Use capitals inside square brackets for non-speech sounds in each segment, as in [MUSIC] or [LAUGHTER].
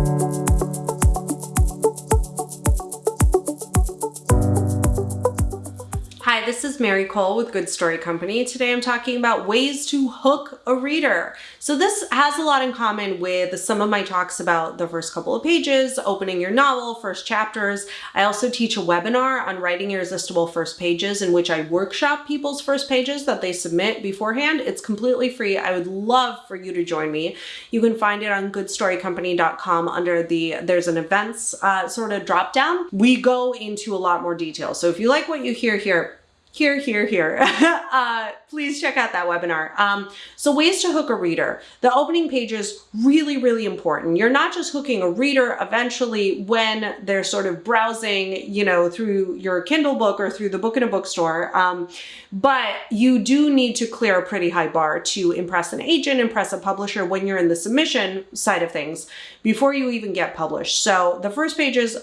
Hi, this is Mary Kole with Good Story Company. Today I'm talking about ways to hook a reader. So this has a lot in common with some of my talks about the first couple of pages, opening your novel, first chapters. I also teach a webinar on writing irresistible first pages in which I workshop people's first pages that they submit beforehand. It's completely free. I would love for you to join me. You can find it on goodstorycompany.com under the, there's an events uh, sort of drop down. We go into a lot more detail. So if you like what you hear here, here, here, here. [LAUGHS] uh, please check out that webinar. Um, so ways to hook a reader. The opening page is really, really important. You're not just hooking a reader eventually when they're sort of browsing, you know, through your Kindle book or through the book in a bookstore. Um, but you do need to clear a pretty high bar to impress an agent, impress a publisher when you're in the submission side of things before you even get published. So the first page is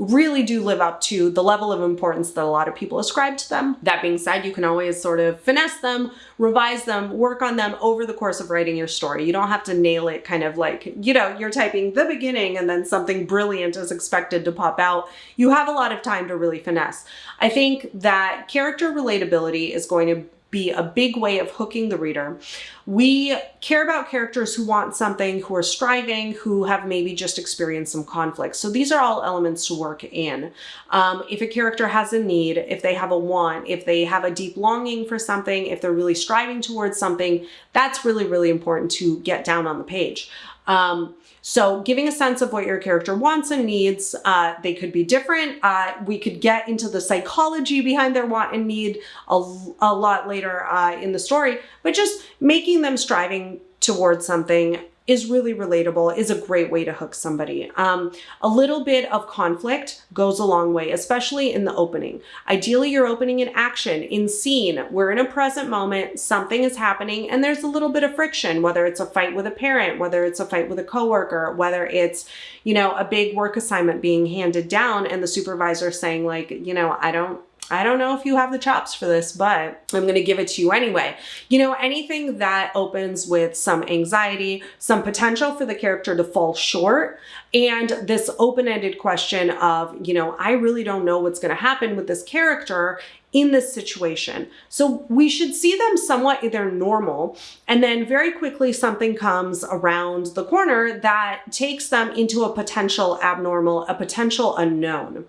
really do live up to the level of importance that a lot of people ascribe to them. That being said, you can always sort of finesse them, revise them, work on them over the course of writing your story. You don't have to nail it kind of like, you know, you're typing the beginning and then something brilliant is expected to pop out. You have a lot of time to really finesse. I think that character relatability is going to be a big way of hooking the reader. We care about characters who want something, who are striving, who have maybe just experienced some conflict. So these are all elements to work in. Um, if a character has a need, if they have a want, if they have a deep longing for something, if they're really striving towards something, that's really, really important to get down on the page. Um, so giving a sense of what your character wants and needs, uh, they could be different. Uh, we could get into the psychology behind their want and need a, a lot later uh, in the story, but just making them striving towards something is really relatable, is a great way to hook somebody. Um, a little bit of conflict goes a long way, especially in the opening. Ideally, you're opening in action, in scene. We're in a present moment, something is happening, and there's a little bit of friction, whether it's a fight with a parent, whether it's a fight with a coworker, whether it's, you know, a big work assignment being handed down and the supervisor saying like, you know, I don't I don't know if you have the chops for this, but I'm going to give it to you anyway. You know, anything that opens with some anxiety, some potential for the character to fall short, and this open-ended question of, you know, I really don't know what's going to happen with this character in this situation. So we should see them somewhat either normal and then very quickly something comes around the corner that takes them into a potential abnormal, a potential unknown.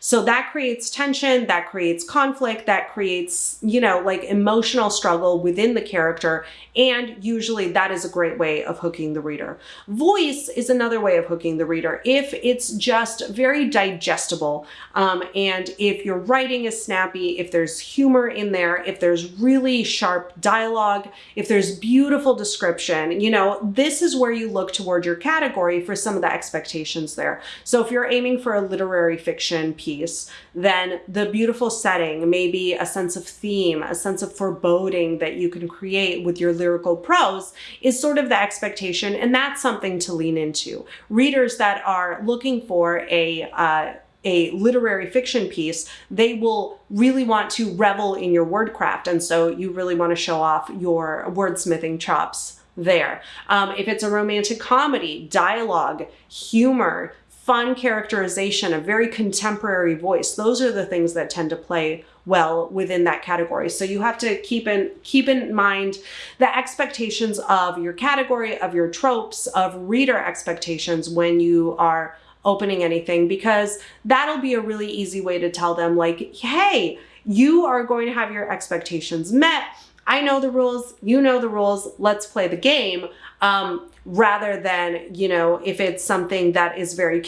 So that creates tension, that creates conflict, that creates, you know, like emotional struggle within the character. And usually that is a great way of hooking the reader. Voice is another way of hooking the reader. If it's just very digestible um, and if your writing is snappy, if there's humor in there, if there's really sharp dialogue, if there's beautiful description, you know, this is where you look toward your category for some of the expectations there. So if you're aiming for a literary fiction piece, then the beautiful setting, maybe a sense of theme, a sense of foreboding that you can create with your lyrical prose is sort of the expectation. And that's something to lean into. Readers that are looking for a, uh, a literary fiction piece, they will really want to revel in your wordcraft. And so you really want to show off your wordsmithing chops there. Um, if it's a romantic comedy, dialogue, humor, fun characterization, a very contemporary voice, those are the things that tend to play well within that category. So you have to keep in keep in mind the expectations of your category, of your tropes, of reader expectations when you are opening anything because that'll be a really easy way to tell them like, hey, you are going to have your expectations met. I know the rules, you know the rules, let's play the game. Um, rather than, you know, if it's something that is very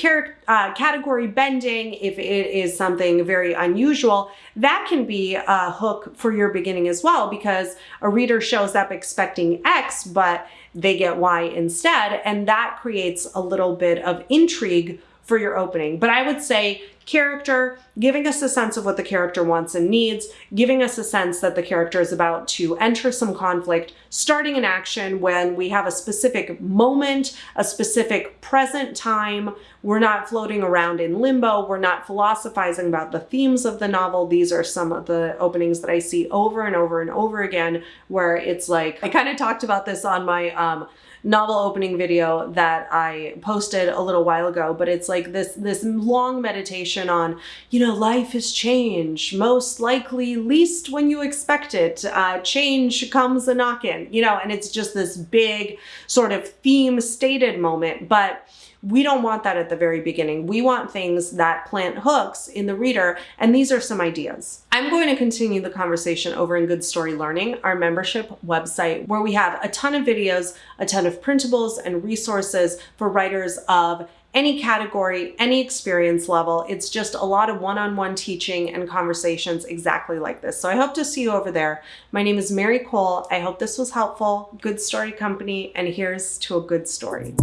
uh, category bending, if it is something very unusual, that can be a hook for your beginning as well because a reader shows up expecting X, but they get Y instead. And that creates a little bit of intrigue for your opening. But I would say character, giving us a sense of what the character wants and needs, giving us a sense that the character is about to enter some conflict, starting an action when we have a specific moment, a specific present time. We're not floating around in limbo. We're not philosophizing about the themes of the novel. These are some of the openings that I see over and over and over again where it's like, I kind of talked about this on my um, novel opening video that I posted a little while ago, but it's like this this long meditation on, you know, life is change, most likely least when you expect it. Uh, change comes a knockin', you know, and it's just this big sort of theme stated moment, but we don't want that at the very beginning. We want things that plant hooks in the reader, and these are some ideas. I'm going to continue the conversation over in Good Story Learning, our membership website, where we have a ton of videos, a ton of printables and resources for writers of any category, any experience level. It's just a lot of one-on-one -on -one teaching and conversations exactly like this. So I hope to see you over there. My name is Mary Kole. I hope this was helpful. Good Story Company, and here's to a good story.